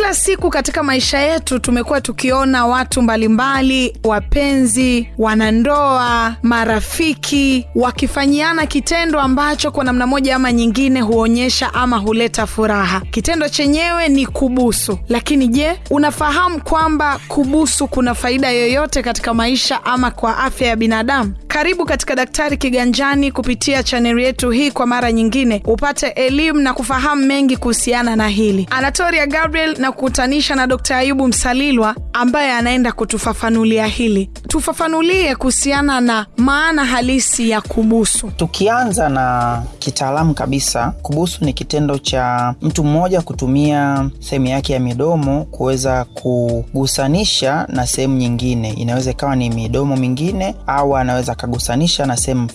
kila siku katika maisha yetu tumekuwa tukiona watu mbalimbali, wapenzi, wanandoa, marafiki wakifanyiana kitendo ambacho kwa namna moja ama nyingine huonyesha ama huleta furaha. Kitendo chenyewe ni kubusu. Lakini je, unafahamu kwamba kubusu kuna faida yoyote katika maisha ama kwa afya ya binadamu? Karibu katika Daktari Kiganjani kupitia chaneli yetu hii kwa mara nyingine, upate elimu na kufahamu mengi kuhusiana na hili. Anatoria Gabriel na kukutanisha na Dkt. Ayubu Msalilwa ambaye anaenda kutufafanulia hili. Tufafanulie kuhusiana na maana halisi ya kubusu. Tukianza na kitaalamu kabisa, kubusu ni kitendo cha mtu mmoja kutumia sehemu yake ya midomo kuweza kugusanisha na sehemu nyingine. Inaweza ikawa ni midomo mingine au anaweza akagusanisha na sehemu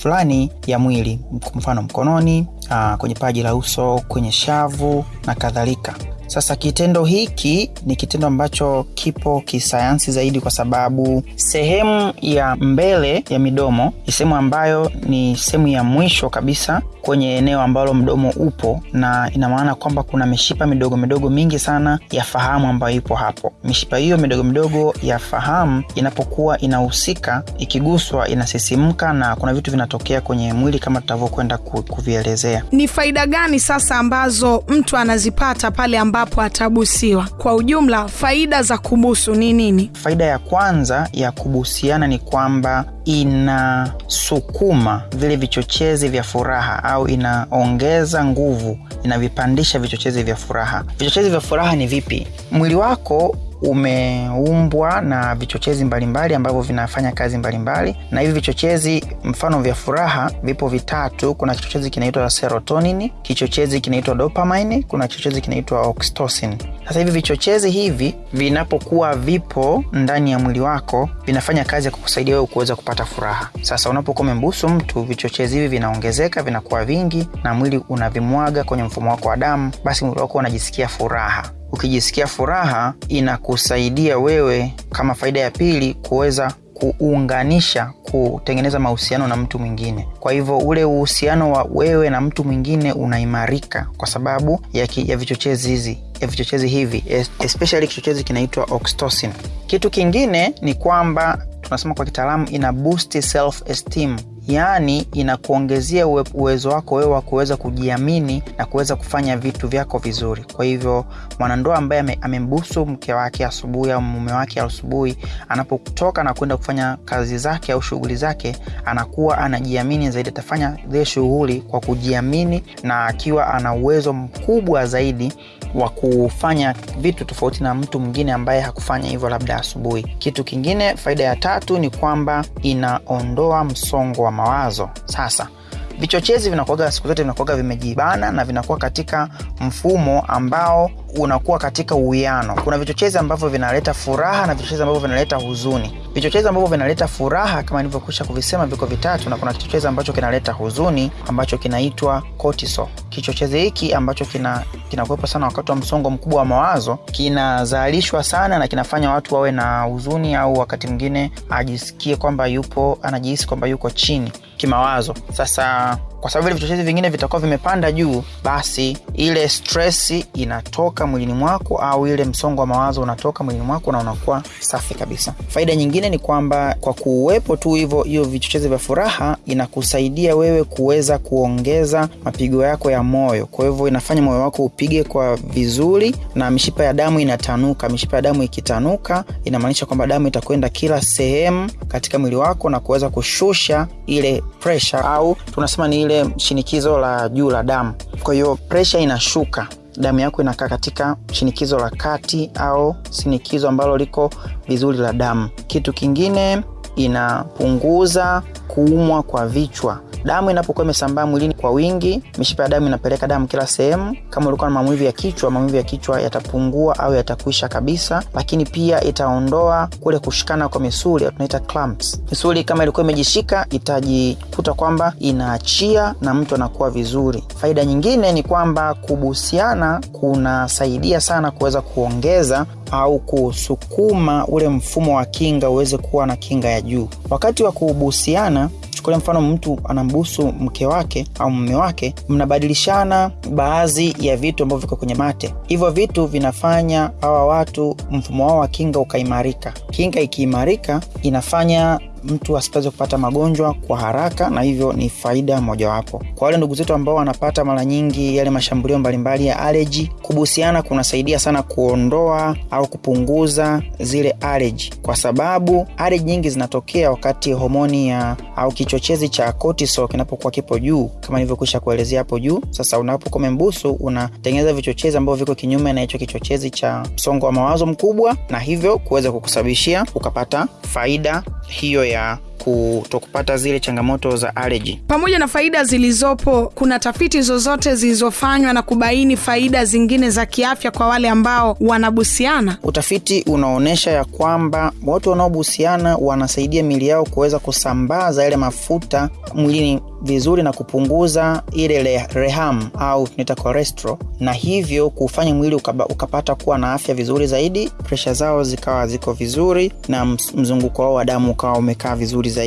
fulani ya mwili, kwa mfano mkononi, aa, kwenye paji la uso, kwenye shavu na kadhalika. Sasa kitendo hiki ni kitendo ambacho kipo kisayansi zaidi, kwa sababu sehemu ya mbele ya midomo ni sehemu ambayo ni sehemu ya mwisho kabisa kwenye eneo ambalo mdomo upo, na ina maana kwamba kuna mishipa midogo midogo mingi sana ya fahamu ambayo ipo hapo. Mishipa hiyo midogo midogo ya fahamu inapokuwa inahusika, ikiguswa inasisimka, na kuna vitu vinatokea kwenye mwili kama tutavyokwenda kuvielezea. Ni faida gani sasa ambazo mtu anazipata pale ambapo atabusiwa? Kwa ujumla, faida za kubusu ni nini? Faida ya kwanza ya kubusiana ni kwamba inasukuma vile vichochezi vya furaha au inaongeza nguvu, inavipandisha vichochezi vya furaha. Vichochezi vya furaha ni vipi? Mwili wako umeumbwa na vichochezi mbalimbali ambavyo vinafanya kazi mbalimbali mbali. Na hivi vichochezi mfano vya furaha vipo vitatu. Kuna kichochezi kinaitwa serotonin, kichochezi kinaitwa dopamine, kuna kichochezi kinaitwa oxytocin. Sasa hivi vichochezi hivi vinapokuwa vipo ndani ya mwili wako vinafanya kazi ya kukusaidia wewe kuweza kupata furaha. Sasa unapokuwa umembusu mtu, vichochezi hivi vinaongezeka, vinakuwa vingi na mwili unavimwaga kwenye mfumo wako wa damu, basi mwili wako unajisikia furaha. Ukijisikia furaha inakusaidia wewe kama faida ya pili kuweza kuunganisha kutengeneza mahusiano na mtu mwingine. Kwa hivyo ule uhusiano wa wewe na mtu mwingine unaimarika kwa sababu ya, ki, ya vichochezi hizi ya vichochezi hivi especially kichochezi kinaitwa oxytocin. Kitu kingine ni kwamba tunasema kwa kitaalamu ina boost self esteem yaani inakuongezea uwezo wako wewe wa kuweza kujiamini na kuweza kufanya vitu vyako vizuri. Kwa hivyo mwanandoa ambaye amembusu mke wake asubuhi au mume wake asubuhi, anapotoka na kwenda kufanya kazi zake au shughuli zake, anakuwa anajiamini zaidi, atafanya zile shughuli kwa kujiamini na akiwa ana uwezo mkubwa zaidi wa kufanya vitu tofauti na mtu mwingine ambaye hakufanya hivyo labda asubuhi. Kitu kingine, faida ya tatu ni kwamba inaondoa msongo wa mawazo. Sasa vichochezi vinakuaga siku zote vinakuaga vimejibana na vinakuwa katika mfumo ambao unakuwa katika uwiano. Kuna vichochezi ambavyo vinaleta furaha na vichochezi ambavyo vinaleta huzuni. Vichochezi ambavyo vinaleta furaha kama nilivyokwisha kuvisema viko vitatu, na kuna kichochezi ambacho kinaleta huzuni ambacho kinaitwa cortisol. Kichochezi hiki ambacho kina kinakuwepo sana wakati wa msongo mkubwa wa mawazo kinazalishwa sana na kinafanya watu wawe na huzuni, au wakati mwingine ajisikie kwamba yupo anajihisi kwamba yuko chini kimawazo. Sasa kwa sababu vile vichochezi vingine vitakuwa vimepanda juu, basi ile stress inatoka mwilini mwako au ile msongo wa mawazo unatoka mwilini mwako na unakuwa safi kabisa. Faida nyingine ni kwamba kwa kuwepo tu hivyo hiyo vichochezi vya furaha inakusaidia wewe kuweza kuongeza mapigo yako ya moyo. Kwa hivyo inafanya moyo wako upige kwa vizuri na mishipa ya damu inatanuka. Mishipa ya damu ikitanuka, inamaanisha kwamba damu itakwenda kila sehemu katika mwili wako na kuweza kushusha ile pressure au tunasema ni ile shinikizo la juu la damu. Kwa hiyo presha inashuka, damu yako inakaa katika shinikizo la kati au shinikizo ambalo liko vizuri la damu. Kitu kingine, inapunguza kuumwa kwa vichwa. Damu inapokuwa imesambaa mwilini kwa wingi, mishipa ya damu inapeleka damu kila sehemu. Kama ulikuwa na maumivu ya kichwa, maumivu ya kichwa yatapungua au yatakwisha kabisa, lakini pia itaondoa kule kushikana kwa misuli, tunaita clamps. Misuli kama ilikuwa imejishika itajikuta kwamba inaachia na mtu anakuwa vizuri. Faida nyingine ni kwamba kubusiana kunasaidia sana kuweza kuongeza au kusukuma ule mfumo wa kinga uweze kuwa na kinga ya juu. Wakati wa kubusiana chukulia mfano mtu anambusu mke wake au mume wake mnabadilishana baadhi ya vitu ambavyo viko kwenye mate. Hivyo vitu vinafanya hawa watu mfumo wao wa kinga ukaimarika. Kinga ikiimarika inafanya mtu asipaweze kupata magonjwa kwa haraka na hivyo ni faida mojawapo. Kwa wale ndugu zetu ambao wanapata mara nyingi yale mashambulio mbalimbali ya aleji kubusiana kunasaidia sana kuondoa au kupunguza zile aleji kwa sababu aleji nyingi zinatokea wakati homoni ya au kichochezi cha cortisol kinapokuwa kipo juu kama nilivyokwisha kuelezea hapo juu. Sasa unapokuwa umembusu unatengeneza vichochezi ambavyo viko kinyume na hicho kichochezi cha msongo wa mawazo mkubwa na hivyo kuweza kukusababishia ukapata faida hiyo ya kutokupata zile changamoto za allergy. pamoja na faida zilizopo kuna tafiti zozote zilizofanywa na kubaini faida zingine za kiafya kwa wale ambao wanabusiana Utafiti unaonyesha ya kwamba watu wanaobusiana wanasaidia mili yao kuweza kusambaza yale mafuta mwilini vizuri na kupunguza ile le- reham au tunaita cholesterol, na hivyo kufanya mwili ukaba, ukapata kuwa na afya vizuri zaidi, presha zao zikawa ziko vizuri na mzunguko wao wa damu ukawa umekaa vizuri zaidi,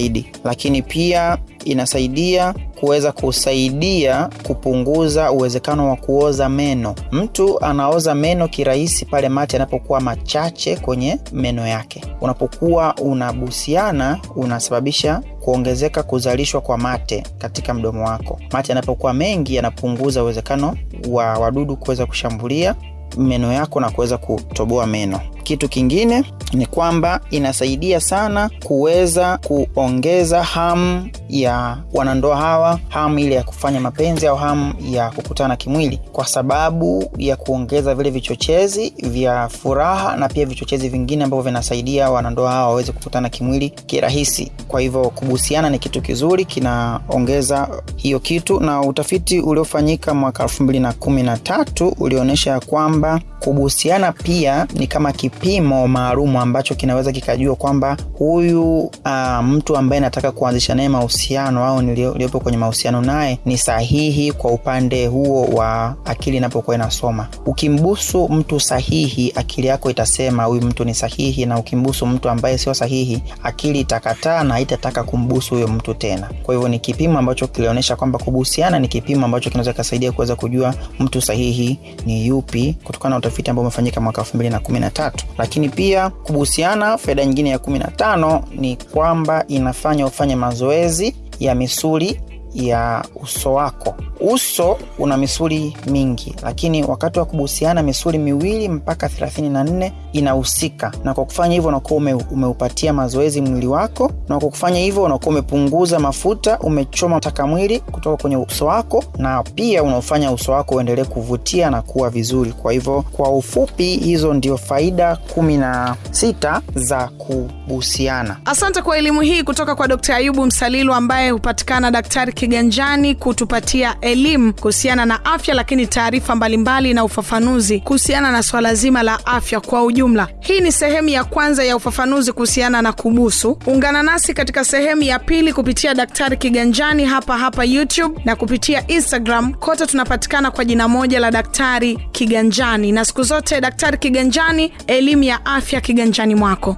lakini pia inasaidia kuweza kusaidia kupunguza uwezekano wa kuoza meno. Mtu anaoza meno kirahisi pale mate yanapokuwa machache kwenye meno yake. Unapokuwa unabusiana, unasababisha kuongezeka kuzalishwa kwa mate katika mdomo wako. Mate yanapokuwa mengi, yanapunguza uwezekano wa wadudu kuweza kushambulia meno yako na kuweza kutoboa meno. Kitu kingine ni kwamba inasaidia sana kuweza kuongeza hamu ya wanandoa hawa, hamu ile ya kufanya mapenzi au hamu ya kukutana kimwili, kwa sababu ya kuongeza vile vichochezi vya furaha na pia vichochezi vingine ambavyo vinasaidia wanandoa hawa waweze kukutana kimwili kirahisi. Kwa hivyo kubusiana ni kitu kizuri, kinaongeza hiyo kitu, na utafiti uliofanyika mwaka elfu mbili na kumi na tatu ulionyesha ya kwamba kubusiana pia ni kama kipimo maalumu ambacho kinaweza kikajua kwamba huyu uh, mtu ambaye nataka kuanzisha naye mahusiano au niliyopo kwenye mahusiano naye ni sahihi kwa upande huo wa akili inapokuwa inasoma. Ukimbusu mtu sahihi, akili yako itasema huyu mtu ni sahihi, na ukimbusu mtu ambaye sio sahihi, akili itakataa na haitataka kumbusu huyo mtu tena. Kwa hivyo ni kipimo ambacho kilionyesha kwamba kubusiana ni kipimo ambacho kinaweza kasaidia kuweza kujua mtu sahihi ni yupi kutokana na utafiti ambao umefanyika mwaka 2013 lakini pia kubuhusiana, faida nyingine ya 15 ni kwamba inafanya ufanye mazoezi ya misuli ya uso wako. Uso una misuli mingi lakini wakati wa kubusiana misuli miwili mpaka 34 inahusika. Na kwa kufanya hivyo unakuwa ume, umeupatia mazoezi mwili wako na kwa kufanya hivyo unakuwa umepunguza mafuta umechoma taka mwili kutoka kwenye uso wako na pia unaofanya uso wako uendelee kuvutia na kuwa vizuri. Kwa hivyo kwa ufupi hizo ndio faida kumi na sita za kubusiana. Asante kwa elimu hii kutoka kwa dkt ayubu msalilu ambaye hupatikana daktari kiganjani kutupatia elimu kuhusiana na afya lakini taarifa mbalimbali na ufafanuzi kuhusiana na swala zima la afya kwa ujumla. Hii ni sehemu ya kwanza ya ufafanuzi kuhusiana na kubusu. Ungana nasi katika sehemu ya pili kupitia daktari kiganjani hapa hapa youtube na kupitia instagram. Kote tunapatikana kwa jina moja la daktari kiganjani. Na siku zote daktari kiganjani elimu ya afya kiganjani mwako